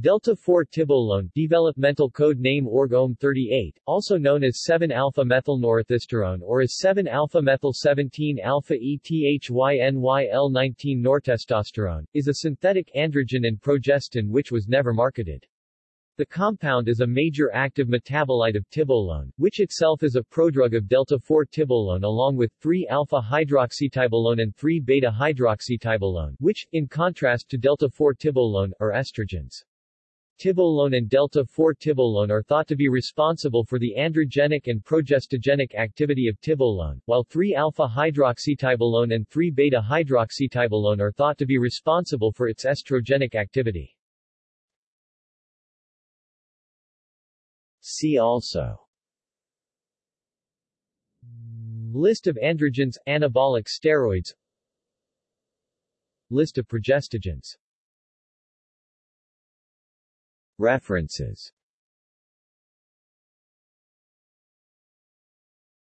Delta-4-tibolone developmental code name ORG-OM38, also known as 7-alpha-methylnorethisterone or as 7-alpha-methyl-17-alpha-ETHYNYL-19-nortestosterone, is a synthetic androgen and progestin which was never marketed. The compound is a major active metabolite of tibolone, which itself is a prodrug of delta-4-tibolone along with 3-alpha-hydroxytibolone and 3-beta-hydroxytibolone, which, in contrast to delta-4-tibolone, are estrogens. Tibolone and delta-4-tibolone are thought to be responsible for the androgenic and progestogenic activity of tibolone, while 3-alpha-hydroxytibolone and 3-beta-hydroxytibolone are thought to be responsible for its estrogenic activity. See also List of androgens, anabolic steroids List of progestogens References